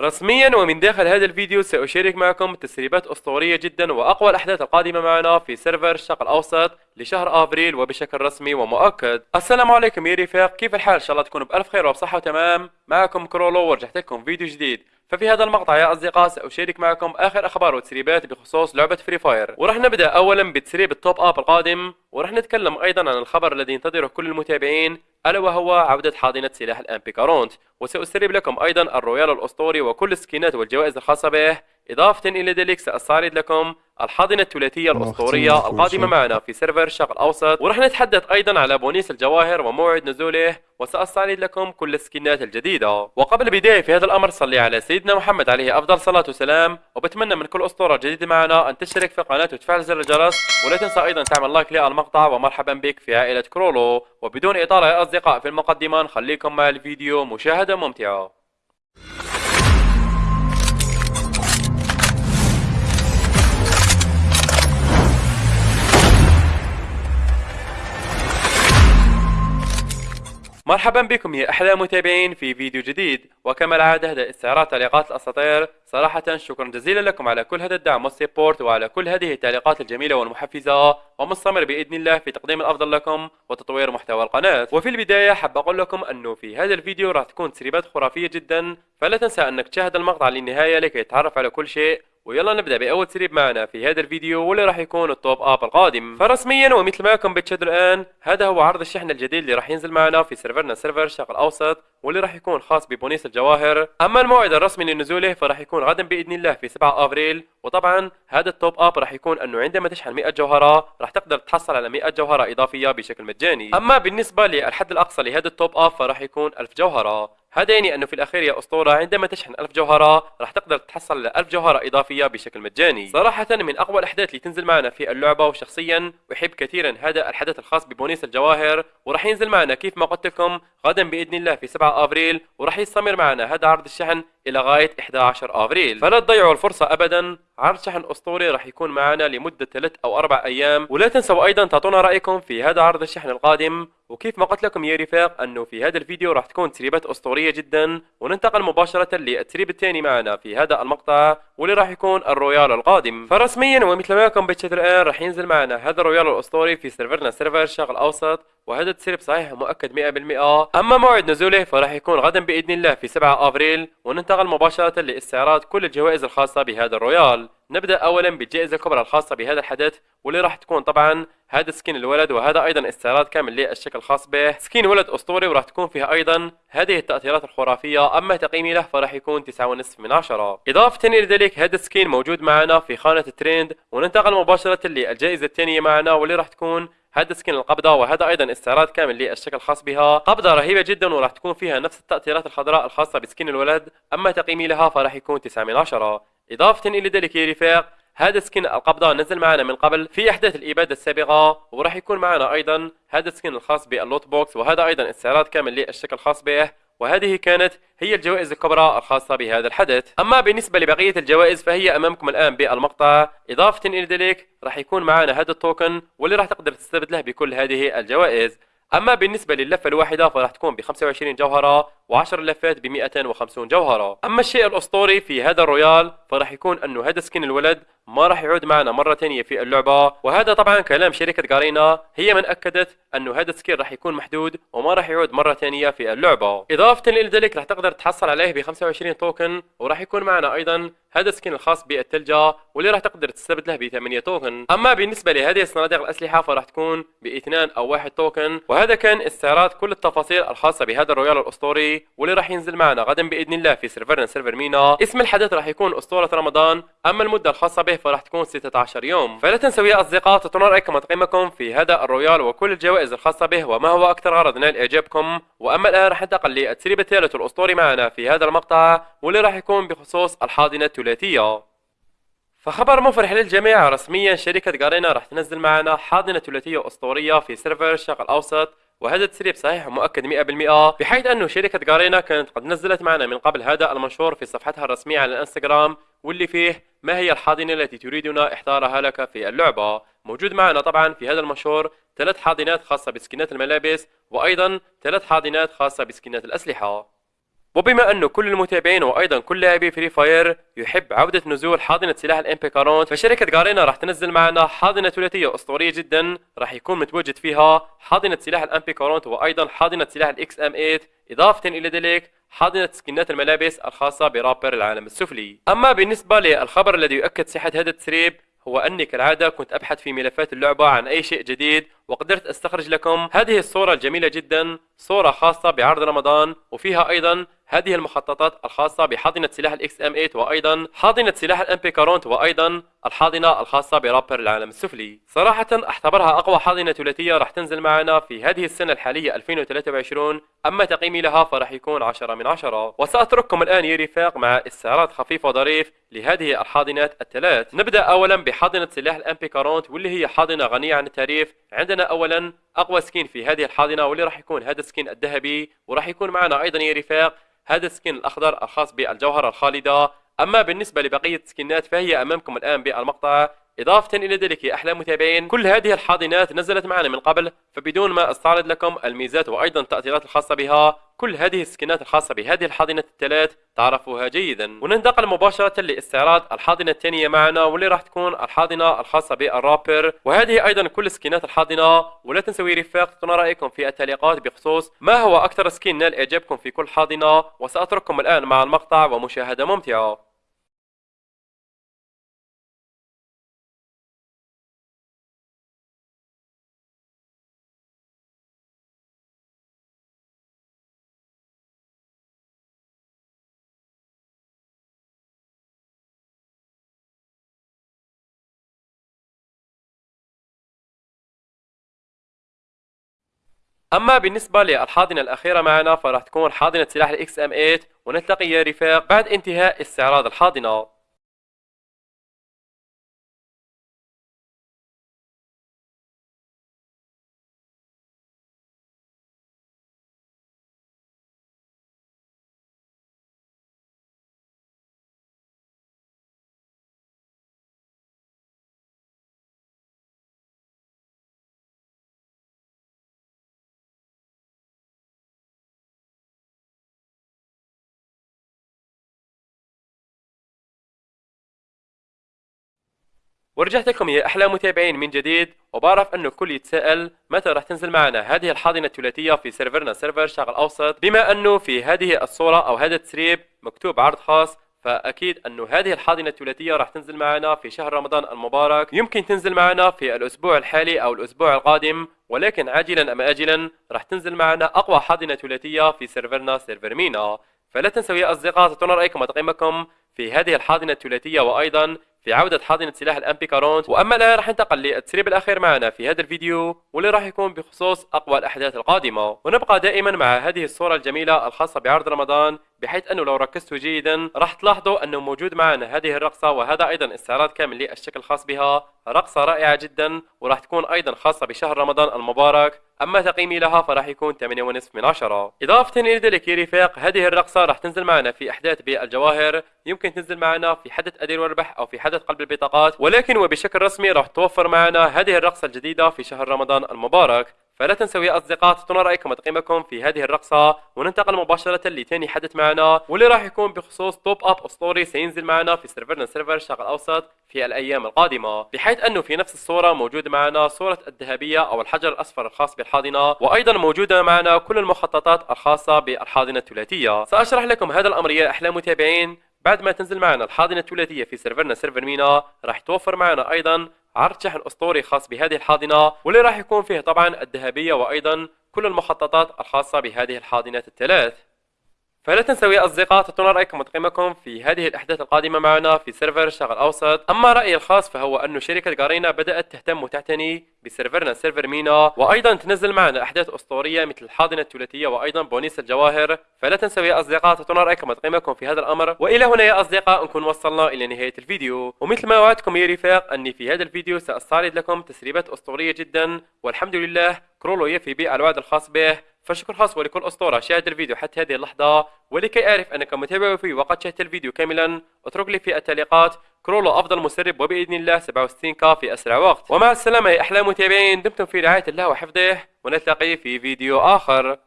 رسميا ومن داخل هذا الفيديو سأشارك معكم تسريبات أسطورية جدا وأقوى الأحداث القادمة معنا في سيرفر الشرق الأوسط لشهر أفريل وبشكل رسمي ومؤكد. السلام عليكم يا رفاق. كيف الحال؟ إن شاء الله تكونوا بألف خير وبصحة وتمام. معكم كرولو ورجعت لكم فيديو جديد. ففي هذا المقطع يا أصدقاء سأشارك معكم آخر أخبار وتسريبات بخصوص لعبة Free Fire ورح نبدأ أولا بتسريب ال top up القادم ورح نتكلم أيضا عن الخبر الذي ينتظره كل المتابعين ألا وهو عودة حاضنة سلاح ال MP quarante. وسأسرب لكم أيضا ال royale الأسطوري وكل السكينات والجوائز الخاصة به. إضافة إلى ذلك سأستعرض لكم الحاضنة الثلاثية الأسطورية القادمة معنا في server الشرق الأوسط ورح نتحدث أيضا على بونيس الجواهر وموعد نزوله وسأستعرض لكم كل السكنات الجديدة. وقبل البداية في هذا الأمر صلي على سيدنا محمد عليه أفضل صلاة وسلام وبتمنى من كل أسطورة جديدة معنا أن تشترك في القناة وتفعل زر الجرس ولا تنسى أيضا تعمل like للمقطع ومرحبا بك في عائلة كرولو. وبدون إطالة يا أصدقاء في المقدمة نخليكم مع الفيديو مشاهدة ممتعة. مرحبا بكم يا أحلى متابعين في فيديو جديد. وكما العادة هذا استعراض تعليقات الأساطير. صراحة شكرا جزيلا لكم على كل هذا الدعم وال support وعلى كل هذه التعليقات الجميلة والمحفزة. ومستمر بإذن الله في تقديم الأفضل لكم وتطوير محتوى القناة. وفي البداية حاب أقول لكم انه في هذا الفيديو راح تكون تسريبات خرافية جدا. فلا تنسى أنك تشاهد المقطع للنهاية لكي تتعرف على كل شيء. ويلا نبدأ بأول تسريب معنا في هذا الفيديو واللي راح يكون ال top up القادم. فرسميا ومثل ما كنتم بتشاهدوا الآن هذا هو عرض الشحن الجديد اللي راح ينزل معنا في سيرفرنا server الشرق الأوسط واللي راح يكون خاص ببونيس الجواهر. أما الموعد الرسمي لنزوله فراح يكون غدا بإذن الله في 7 أفريل وطبعا هذا ال top up راح يكون إنه عندما تشحن 100 جوهرة راح تقدر تحصل على 100 جوهرة إضافية بشكل مجاني. أما بالنسبة للحد الأقصى لهذا ال top up فراح يكون 1000 جوهرة. هذا يعني انه في الأخير يا أسطورة عندما تشحن 1000 جوهرة راح تقدر تحصل على 1000 جوهرة إضافية بشكل مجاني. صراحة من أقوى الأحداث اللي تنزل معنا في اللعبة وشخصيا أحب كثيرا هذا الحدث الخاص ببونيس الجواهر وراح ينزل معنا كيف ما قلت لكم غدا بإذن الله في 7 أفريل وراح يستمر معنا هذا عرض الشحن إلى غاية 11 آفريل. فلا تضيعوا الفرصة ابدا. عرض شحن أسطوري راح يكون معنا لمدة 3 أو 4 أيام. ولا تنسوا أيضا تعطونا رأيكم في هذا عرض الشحن القادم. وكيف ما قلت لكم يا رفاق أنه في هذا الفيديو راح تكون تسريبات أسطورية جدا. وننتقل مباشرة للتسريب الثاني معنا في هذا المقطع واللي راح يكون ال royale القادم. فرسميا ومثل ما كنتم بتشوفوا الآن راح ينزل معنا هذا ال royale الأسطوري في سيرفرنا server الشرق الاوسط وهذا التسريب صحيح مؤكد 100% أما موعد نزوله فراح يكون غدا بإذن الله في 7 أفريل وننتقل مباشرة لاستعراض كل الجوائز الخاصة بهذا ال royale. نبدأ اولا بالجائزه الكبرى الخاصة بهذا الحدث واللي راح تكون طبعا هذا skin الولد وهذا أيضا استعراض كامل للشكل الخاص به. skin ولد أسطوري وراح تكون فيها أيضا هذه التأثيرات الخرافية أما تقييمي له فراح يكون 9.5 من 10 إضافة إلى ذلك هذا ال skin موجود معنا في خانة الترند وننتقل مباشرة للجائزة الثانية معنا واللي راح تكون هذا skin القبضة وهذا أيضا استعراض كامل للشكل الخاص بها. قبضة رهيبة جدا وراح تكون فيها نفس التأثيرات الخضراء الخاصة ب skin الولد. أما تقييمي لها فراح يكون 9 من 10 إضافة إلى ذلك يا رفاق هذا skin القبضة نزل معنا من قبل في أحداث الإبادة السابقة وراح يكون معنا أيضا هذا ال skin الخاص بال loot box وهذا أيضا استعراض كامل للشكل الخاص به. وهذه كانت هي الجوائز الكبرى الخاصة بهذا الحدث. أما بالنسبة لبقية الجوائز فهي أمامكم الآن بالمقطع. إضافة إلى ذلك راح يكون معنا هذا ال token واللي راح تقدر تستبدله بكل هذه الجوائز. أما بالنسبة للفة الواحدة فراح تكون ب 25 جوهرة و10 لفات ب 250 جوهرة. أما الشيء الأسطوري في هذا ال royale فراح يكون أنه هذا skin الولد ما راح يعود معنا مرة ثانية في اللعبة. وهذا طبعا كلام شركة Garena هي من أكدت أنه هذا ال skin راح يكون محدود وما راح يعود مرة ثانية في اللعبة. إضافة إلى ذلك راح تقدر تحصل عليه ب 25 token وراح يكون معنا أيضا هذا ال skin الخاص بالثلجة واللي راح تقدر تستبدله ب 8 token. أما بالنسبة لهذه الصناديق الأسلحة فراح تكون بإثنان أو واحد token. وهذا كان استعراض كل التفاصيل الخاصة بهذا ال royale الأسطوري. واللي راح ينزل معنا غدا بإذن الله في سيرفرنا server MENA. اسم الحدث راح يكون أسطورة رمضان أما المدة الخاصة به فراح تكون 16 يوم. فلا تنسوا يا أصدقاء تعطونا رايكم وتقييمكم في هذا ال royale وكل الجوائز الخاصة به وما هو أكثر غرض نال اعجابكم وأما الآن راح ننتقل للتسريب الثالث الأسطوري معنا في هذا المقطع واللي راح يكون بخصوص الحاضنة الثلاثية. فخبر مفرح للجميع رسميا شركة Garena راح تنزل معنا حاضنة ثلاثية أسطورية في server الشرق الأوسط. وهذا التسريب صحيح ومؤكد 100% بحيث أنه شركة Garena كانت قد نزلت معنا من قبل هذا المنشور في صفحتها الرسمية على الإنستغرام واللي فيه ما هي الحاضنة التي تريدنا إحضارها لك في اللعبة. موجود معنا طبعا في هذا المنشور ثلاث حاضنات خاصة بسكنات الملابس وأيضا ثلاث حاضنات خاصة بسكنات الأسلحة. وبما انه كل المتابعين وأيضا كل لاعبي Free Fire يحب عودة نزول حاضنة سلاح ال MP quarante فشركة Garena راح تنزل معنا حاضنة ثلاثية أسطورية جدا راح يكون متواجد فيها حاضنة سلاح ال MP quarante وأيضا حاضنة سلاح ال XM 8 إضافة إلى ذلك حاضنة سكنات الملابس الخاصة برابر العالم السفلي. أما بالنسبة للخبر الذي يؤكد صحة هذا التسريب هو أني كالعادة كنت أبحث في ملفات اللعبة عن أي شيء جديد وقدرت أستخرج لكم هذه الصورة الجميلة جدا صورة خاصة بعرض رمضان وفيها أيضا هذه المخططات الخاصة بحاضنة سلاح ال XM 8 وأيضا حاضنة سلاح ال MP quarante وأيضا الحاضنة الخاصة برابر العالم. السفلي صراحة اعتبرها أقوى حاضنة ثلاثية راح تنزل معنا في هذه السنة الحالية 2023 أما تقييمي لها فراح يكون 10 من 10 وسأترككم الآن يا رفاق مع استعراض خفيف وظريف لهذه الحاضنات الثلاث. نبدأ اولا بحاضنة سلاح ال MP quarante واللي هي حاضنة غنية عن التعريف عندنا اولا أقوى skin في هذه الحاضنة واللي راح يكون هذا ال skin الذهبي وراح يكون معنا أيضا يا رفاق هذا ال skin الأخضر الخاص بالجوهرة الخالدة. أما بالنسبة لبقية السكنات فهي أمامكم الآن بالمقطع. إضافة إلى ذلك يا أحلى متابعين كل هذه الحاضنات نزلت معنا من قبل فبدون ما أستعرض لكم الميزات وأيضا التأثيرات الخاصة بها كل هذه السكنات الخاصة بهذه الحاضنة الثلاث تعرفوها جيدا. وننتقل مباشرة لاستعراض الحاضنة الثانية معنا واللي راح تكون الحاضنة الخاصة بالرابر. وهذه أيضا كل سكنات الحاضنة ولا تنسوا رفاق تعطونا رأيكم في التعليقات بخصوص ما هو أكثر سكين نال إعجابكم في كل حاضنة. وسأترككم الآن مع المقطع ومشاهدة ممتعة. أما بالنسبة للحاضنة الأخيرة معنا فراح تكون حاضنة سلاح الاكس ام 8 ونلتقي يا رفاق بعد انتهاء استعراض الحاضنة. ورجعت لكم يا أحلى متابعين من جديد وبعرف انه الكل يتساءل متى راح تنزل معنا هذه الحاضنة الثلاثية في سيرفرنا سيرفر شرق أوسط. بما أنه في هذه الصورة أو هذا التسريب مكتوب عرض خاص فأكيد انه هذه الحاضنة الثلاثية راح تنزل معنا في شهر رمضان المبارك. يمكن تنزل معنا في الأسبوع الحالي أو الأسبوع القادم ولكن عاجلا أم اجلا راح تنزل معنا أقوى حاضنة ثلاثية في سيرفرنا سيرفر مينا فلا تنسوا يا أصدقاء تعطونا رأيكم وتقييمكم في هذه الحاضنة الثلاثية وأيضا في عودة حاضنة سلاح الامبي كارونت وأما الآن راح ننتقل للتسريب الأخير معنا في هذا الفيديو واللي راح يكون بخصوص أقوى الأحداث القادمة. ونبقى دائما مع هذه الصورة الجميلة الخاصة بعرض رمضان بحيث أنه لو ركزتوا جيدا راح تلاحظوا أنه موجود معنا هذه الرقصة وهذا أيضا استعراض كامل للشكل الخاص بها. رقصة رائعة جدا وراح تكون أيضا خاصة بشهر رمضان المبارك. أما تقييمي لها فراح يكون 8.5 من 10 إضافة إلى ذلك يا رفاق هذه الرقصة راح تنزل معنا في أحداث بالجواهر. يمكن تنزل معنا في حدث أدير وأربح أو في حدث قلب البطاقات ولكن وبشكل رسمي راح توفر معنا هذه الرقصة الجديدة في شهر رمضان المبارك. فلا تنسوا يا أصدقاء تعطونا رأيكم وتقييمكم في هذه الرقصة وننتقل مباشرة لثاني حدث معنا واللي راح يكون بخصوص top up اسطوري سينزل معنا في سيرفرنا سيرفر الشرق الأوسط في الأيام القادمة. بحيث أنه في نفس الصورة موجود معنا صورة الذهبية أو الحجر الأصفر الخاص بالحاضنة وأيضا موجودة معنا كل المخططات الخاصة بالحاضنة الثلاثية. سأشرح لكم هذا الأمر يا أحلى متابعين. بعد ما تنزل معنا الحاضنة الثلاثية في سيرفرنا سيرفر مينا راح توفر معنا أيضا عرض شحن أسطوري خاص بهذه الحاضنة واللي راح يكون فيه طبعا الذهبية وأيضا كل المخططات الخاصة بهذه الحاضنات الثلاث. فلا تنسوا يا أصدقاء تعطونا رأيكم وتقييمكم في هذه الأحداث القادمة معنا في سيرفر الشرق الأوسط أما رأيي الخاص فهو أن شركة جارينا بدأت تهتم وتعتني بسيرفرنا سيرفر مينا. وأيضا تنزل معنا أحداث أسطورية مثل الحاضنة الثلاثية وأيضا بونيس الجواهر. فلا تنسوا يا أصدقاء تعطونا رأيكم وتقييمكم في هذا الأمر. وإلى هنا يا أصدقاء نكون وصلنا إلى نهاية الفيديو. ومثل ما وعدتكم يا رفاق أني في هذا الفيديو سأستعرض لكم تسريبات أسطورية جدا. والحمد لله كرولو يفي بالوعد الخاص به. فشكر خاص ولكل أسطورة شاهد الفيديو حتى هذه اللحظة ولكي أعرف أنك متابع وفي وقد شاهدت الفيديو كاملا أترك لي في التعليقات كرولو أفضل مسرب وبإذن الله 67 ك في أسرع وقت. ومع السلامة يا أحلى متابعين دمتم في رعاية الله وحفظه ونلتقي في فيديو آخر.